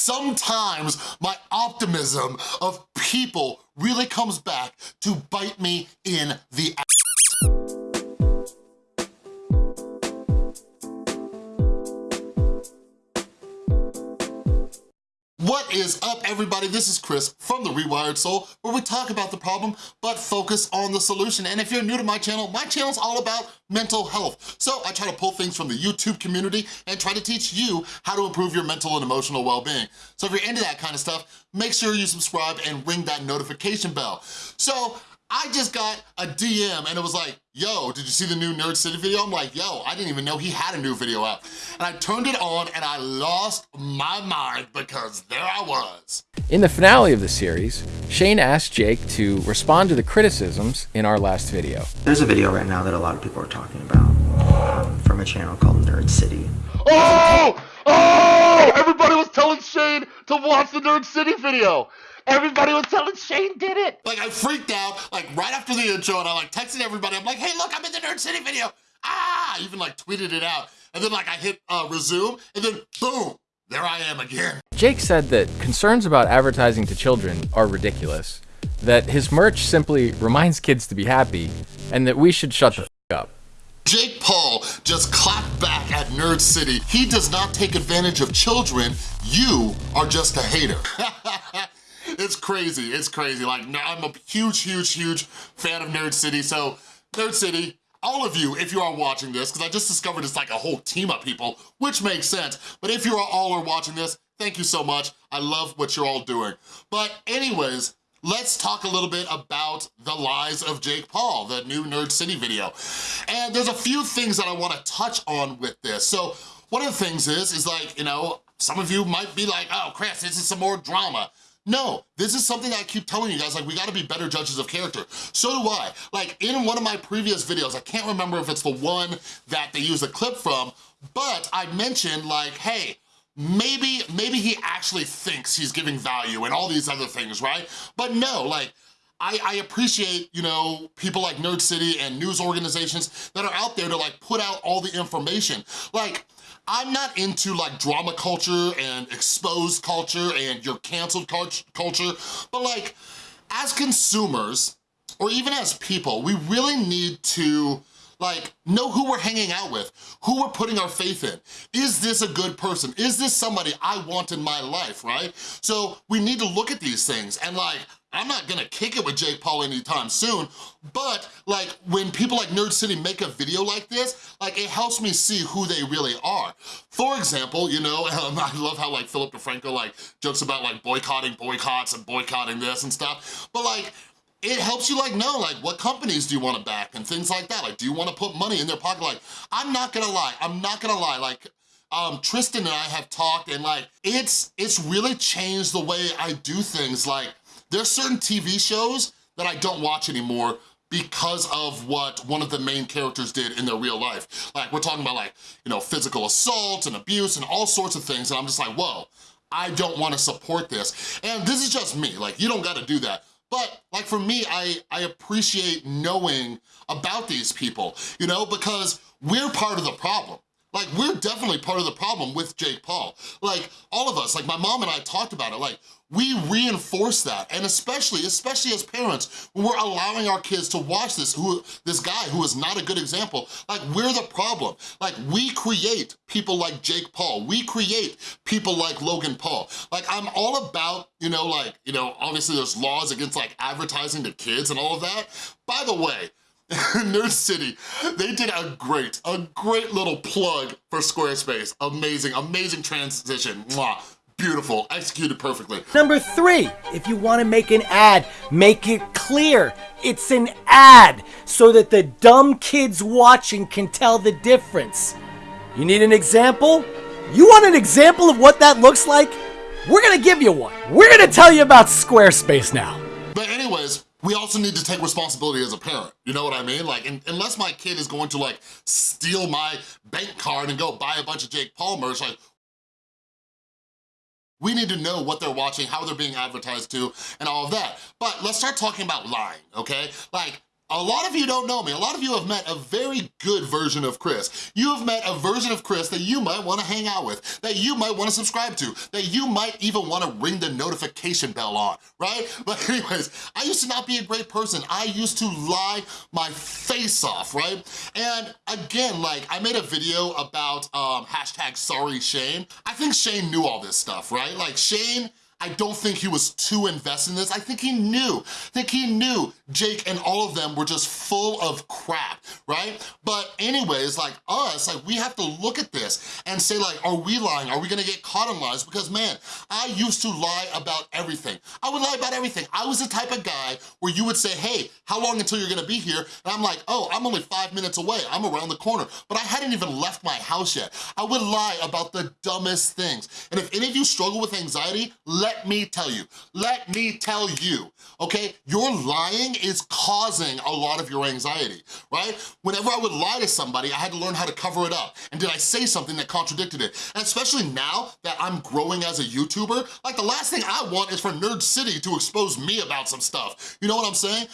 sometimes my optimism of people really comes back to bite me in the ass. Is up, everybody? This is Chris from The Rewired Soul, where we talk about the problem, but focus on the solution. And if you're new to my channel, my channel's all about mental health. So I try to pull things from the YouTube community and try to teach you how to improve your mental and emotional well-being. So if you're into that kind of stuff, make sure you subscribe and ring that notification bell. So I just got a DM and it was like, yo, did you see the new Nerd City video? I'm like, yo, I didn't even know he had a new video out. And I turned it on and I lost my mind because there I was. In the finale of the series, Shane asked Jake to respond to the criticisms in our last video. There's a video right now that a lot of people are talking about um, from a channel called Nerd City. Oh! Oh! Everybody was telling Shane to watch the Nerd City video. Everybody was telling Shane did it. Like I freaked out, like right after the intro and I like texted everybody. I'm like, hey, look, I'm in the Nerd City video. Ah, I even like tweeted it out. And then like I hit uh, resume and then boom, there I am again. Jake said that concerns about advertising to children are ridiculous, that his merch simply reminds kids to be happy, and that we should shut the up. Jake Paul just clapped back at Nerd City. He does not take advantage of children. You are just a hater. it's crazy, it's crazy. Like, I'm a huge, huge, huge fan of Nerd City, so Nerd City, all of you, if you are watching this, because I just discovered it's like a whole team of people, which makes sense, but if you are all are watching this, thank you so much. I love what you're all doing. But anyways, let's talk a little bit about the lies of Jake Paul, the new Nerd City video. And there's a few things that I wanna touch on with this. So one of the things is, is like, you know, some of you might be like, oh, Chris, this is some more drama. No, this is something I keep telling you guys, like we gotta be better judges of character. So do I. Like in one of my previous videos, I can't remember if it's the one that they use a clip from, but I mentioned like, hey, maybe, maybe he actually thinks he's giving value and all these other things, right? But no, like, I, I, appreciate, you know, people like Nerd City and news organizations that are out there to like put out all the information. Like, I'm not into like drama culture and exposed culture and your canceled culture, but like, as consumers, or even as people, we really need to like, know who we're hanging out with, who we're putting our faith in. Is this a good person? Is this somebody I want in my life, right? So we need to look at these things and like, I'm not gonna kick it with Jake Paul anytime soon, but like when people like Nerd City make a video like this, like it helps me see who they really are. For example, you know, um, I love how like Philip DeFranco like jokes about like boycotting boycotts and boycotting this and stuff, but like it helps you like know like what companies do you want to back and things like that. Like, do you want to put money in their pocket? Like, I'm not gonna lie, I'm not gonna lie, like, um, Tristan and I have talked and like, it's, it's really changed the way I do things. Like, there's certain TV shows that I don't watch anymore because of what one of the main characters did in their real life. Like, we're talking about like, you know, physical assault and abuse and all sorts of things, and I'm just like, whoa, I don't wanna support this. And this is just me, like, you don't gotta do that. But like for me, I, I appreciate knowing about these people, you know, because we're part of the problem. Like, we're definitely part of the problem with Jake Paul. Like, all of us, like my mom and I talked about it, like, we reinforce that, and especially, especially as parents, when we're allowing our kids to watch this, who this guy who is not a good example, like, we're the problem. Like, we create people like Jake Paul. We create people like Logan Paul. Like, I'm all about, you know, like, you know, obviously there's laws against, like, advertising to kids and all of that. By the way, Nerd City, they did a great, a great little plug for Squarespace. Amazing, amazing transition. Mwah. Beautiful, executed perfectly. Number three, if you wanna make an ad, make it clear. It's an ad, so that the dumb kids watching can tell the difference. You need an example? You want an example of what that looks like? We're gonna give you one. We're gonna tell you about Squarespace now. But anyways, we also need to take responsibility as a parent. You know what I mean? Like, in, unless my kid is going to like steal my bank card and go buy a bunch of Jake Paul merch, like, we need to know what they're watching, how they're being advertised to, and all of that. But let's start talking about lying, okay? Like, a lot of you don't know me. A lot of you have met a very good version of Chris. You have met a version of Chris that you might wanna hang out with, that you might wanna subscribe to, that you might even wanna ring the notification bell on, right? But anyways, I used to not be a great person. I used to lie my face off, right? And again, like I made a video about um, hashtag sorry Shane. I think Shane knew all this stuff, right? Like Shane I don't think he was too invested in this. I think he knew. I think he knew Jake and all of them were just full of crap, right? But anyways, like us, like we have to look at this and say like, are we lying? Are we gonna get caught in lies? Because man, I used to lie about everything. I would lie about everything. I was the type of guy where you would say, hey, how long until you're gonna be here? And I'm like, oh, I'm only five minutes away. I'm around the corner. But I hadn't even left my house yet. I would lie about the dumbest things. And if any of you struggle with anxiety, let me tell you, let me tell you, okay? Your lying is causing a lot of your anxiety, right? Whenever I would lie to somebody, I had to learn how to cover it up. And did I say something that contradicted it? And especially now that I'm growing as a YouTuber, like the last thing I want is for Nerd City to expose me about some stuff. You know what I'm saying?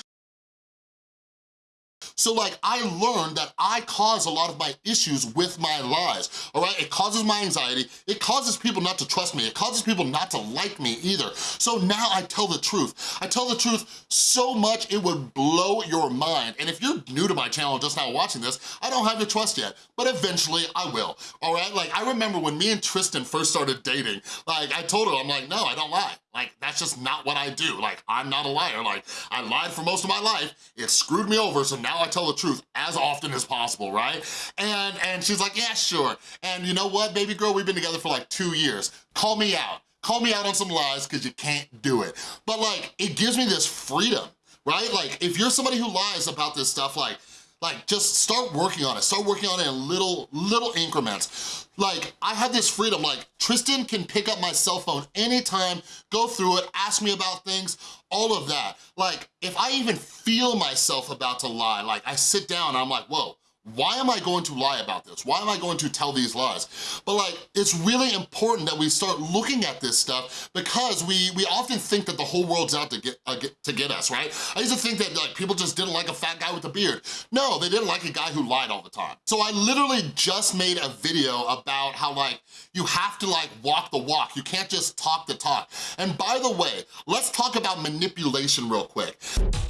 So like, I learned that I cause a lot of my issues with my lies, all right? It causes my anxiety, it causes people not to trust me, it causes people not to like me either. So now I tell the truth. I tell the truth so much it would blow your mind. And if you're new to my channel just now watching this, I don't have your trust yet, but eventually I will, all right? Like, I remember when me and Tristan first started dating, like, I told her, I'm like, no, I don't lie. Like, that's just not what I do. Like, I'm not a liar. Like, I lied for most of my life. It screwed me over, so now I tell the truth as often as possible, right? And, and she's like, yeah, sure. And you know what, baby girl? We've been together for like two years. Call me out. Call me out on some lies because you can't do it. But like, it gives me this freedom, right? Like, if you're somebody who lies about this stuff, like, like, just start working on it. Start working on it in little, little increments. Like, I have this freedom, like, Tristan can pick up my cell phone anytime, go through it, ask me about things, all of that. Like, if I even feel myself about to lie, like, I sit down I'm like, whoa, why am I going to lie about this? Why am I going to tell these lies? But like, it's really important that we start looking at this stuff because we, we often think that the whole world's out to get, uh, get, to get us, right? I used to think that like people just didn't like a fat guy with a beard. No, they didn't like a guy who lied all the time. So I literally just made a video about how like, you have to like walk the walk. You can't just talk the talk. And by the way, let's talk about manipulation real quick.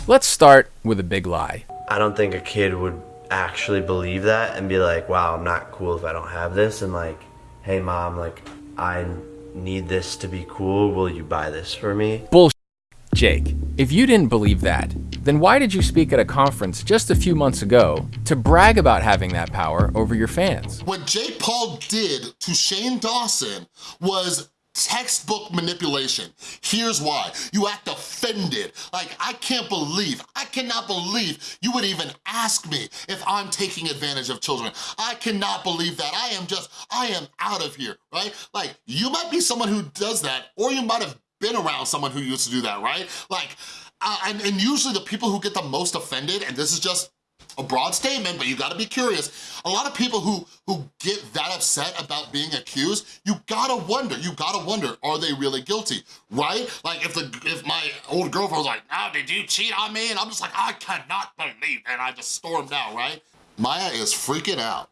Let's start with a big lie. I don't think a kid would actually believe that and be like, wow, I'm not cool if I don't have this. And like, hey mom, like I need this to be cool. Will you buy this for me? Bullshit. Jake, if you didn't believe that, then why did you speak at a conference just a few months ago to brag about having that power over your fans? What Jake Paul did to Shane Dawson was textbook manipulation. Here's why. You act offended. Like, I can't believe, I cannot believe you would even ask me if I'm taking advantage of children. I cannot believe that. I am just, I am out of here, right? Like, you might be someone who does that, or you might have been around someone who used to do that, right? Like, uh, and, and usually the people who get the most offended, and this is just a broad statement, but you gotta be curious. A lot of people who, who get that upset about being accused, you gotta wonder, you gotta wonder, are they really guilty, right? Like if the if my old girlfriend was like, oh, did you cheat on me? And I'm just like, I cannot believe, and I just stormed out, right? Maya is freaking out.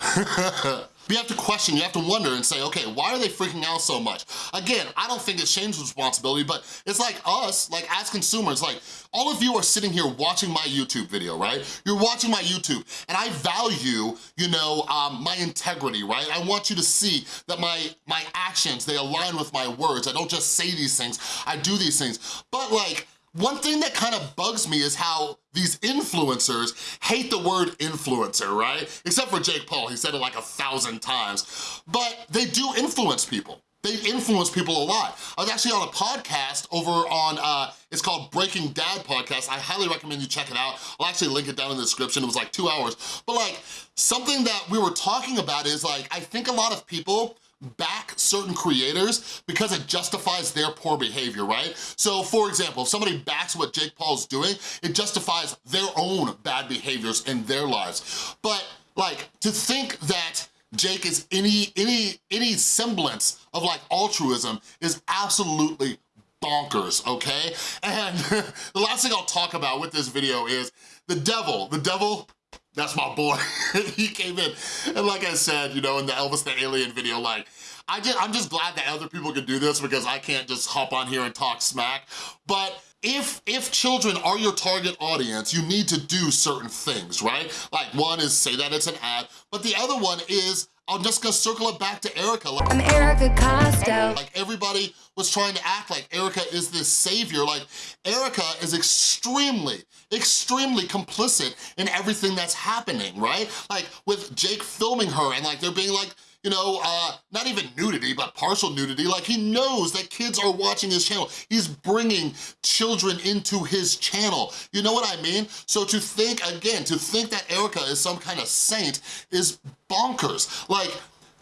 you have to question, you have to wonder and say, okay, why are they freaking out so much? Again, I don't think it's Shane's responsibility, but it's like us, like as consumers, like all of you are sitting here watching my YouTube video, right? You're watching my YouTube, and I value, you know, um, my integrity, right? I want you to see that my, my actions, they align with my words. I don't just say these things, I do these things. But like, one thing that kind of bugs me is how these influencers hate the word influencer, right? Except for Jake Paul, he said it like a thousand times. But they do influence people. They influence people a lot. I was actually on a podcast over on, uh, it's called Breaking Dad Podcast. I highly recommend you check it out. I'll actually link it down in the description. It was like two hours. But like, something that we were talking about is like, I think a lot of people back certain creators because it justifies their poor behavior, right? So for example, if somebody backs what Jake Paul's doing, it justifies their own bad behaviors in their lives. But like, to think that Jake is any, any, any semblance of like altruism is absolutely bonkers, okay? And the last thing I'll talk about with this video is the devil. The devil, that's my boy. he came in, and like I said, you know, in the Elvis the Alien video, like, I just, I'm just glad that other people can do this because I can't just hop on here and talk smack. But if, if children are your target audience, you need to do certain things, right? Like one is say that it's an ad, but the other one is, I'm just gonna circle it back to Erika. Like, I'm Erika Costello. like everybody was trying to act like Erika is this savior. Like Erika is extremely, extremely complicit in everything that's happening, right? Like with Jake filming her and like they're being like, you know, uh, not even nudity, but partial nudity. Like he knows that kids are watching his channel. He's bringing children into his channel. You know what I mean? So to think, again, to think that Erika is some kind of saint is bonkers. Like,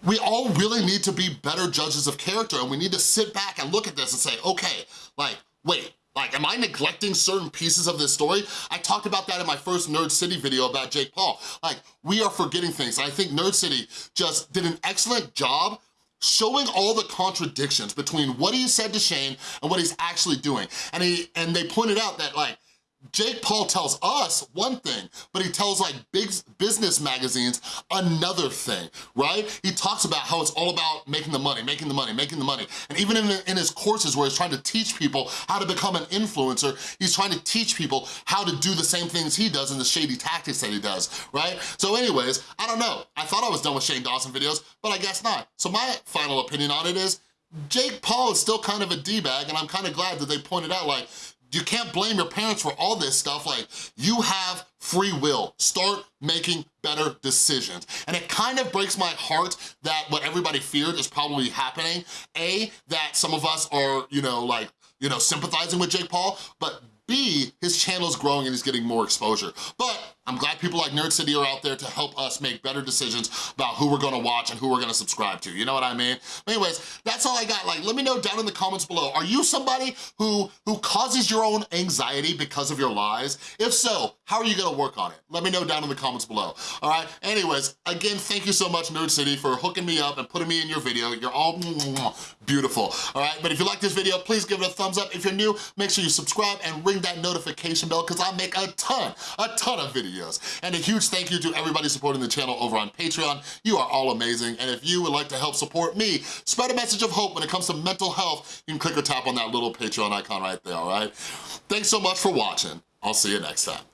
we all really need to be better judges of character and we need to sit back and look at this and say, okay, like, wait, like, am I neglecting certain pieces of this story? I talked about that in my first Nerd City video about Jake Paul. Like, we are forgetting things. I think Nerd City just did an excellent job showing all the contradictions between what he said to Shane and what he's actually doing. And he and they pointed out that like, Jake Paul tells us one thing, but he tells like big business magazines another thing, right? He talks about how it's all about making the money, making the money, making the money. And even in, in his courses where he's trying to teach people how to become an influencer, he's trying to teach people how to do the same things he does and the shady tactics that he does, right? So anyways, I don't know. I thought I was done with Shane Dawson videos, but I guess not. So my final opinion on it is, Jake Paul is still kind of a D-bag, and I'm kind of glad that they pointed out, like, you can't blame your parents for all this stuff. Like, you have free will. Start making better decisions. And it kind of breaks my heart that what everybody feared is probably happening. A, that some of us are, you know, like, you know, sympathizing with Jake Paul, but B, his channel is growing and he's getting more exposure. But I'm glad people like Nerd City are out there to help us make better decisions about who we're gonna watch and who we're gonna subscribe to, you know what I mean? Anyways, that's all I got. Like, let me know down in the comments below, are you somebody who, who causes your own anxiety because of your lies? If so, how are you gonna work on it? Let me know down in the comments below, all right? Anyways, again, thank you so much, Nerd City, for hooking me up and putting me in your video. You're all beautiful, all right? But if you like this video, please give it a thumbs up. If you're new, make sure you subscribe and ring that notification bell because I make a ton, a ton of videos. And a huge thank you to everybody supporting the channel over on Patreon. You are all amazing. And if you would like to help support me, spread a message of hope when it comes to mental health, you can click or tap on that little Patreon icon right there, all right? Thanks so much for watching. I'll see you next time.